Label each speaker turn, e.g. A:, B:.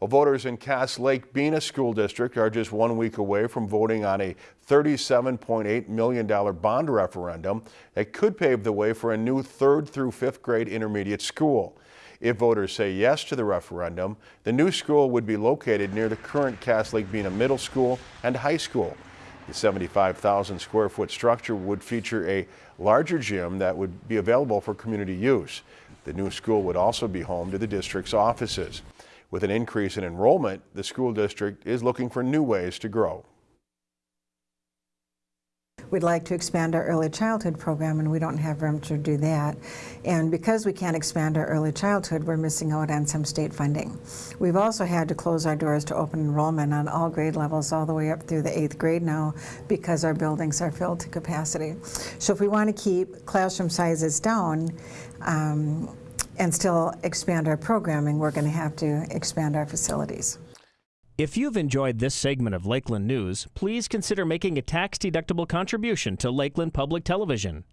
A: Well, voters in Cass Lake Bena School District are just one week away from voting on a $37.8 million bond referendum that could pave the way for a new third through fifth grade intermediate school. If voters say yes to the referendum, the new school would be located near the current Cass Lake Bena Middle School and High School. The 75,000 square foot structure would feature a larger gym that would be available for community use. The new school would also be home to the district's offices. With an increase in enrollment, the school district is looking for new ways to grow.
B: We'd like to expand our early childhood program and we don't have room to do that. And because we can't expand our early childhood, we're missing out on some state funding. We've also had to close our doors to open enrollment on all grade levels all the way up through the eighth grade now because our buildings are filled to capacity. So if we want to keep classroom sizes down, um, and still expand our programming, we're going to have to expand our facilities.
C: If you've enjoyed this segment of Lakeland News, please consider making a tax-deductible contribution to Lakeland Public Television.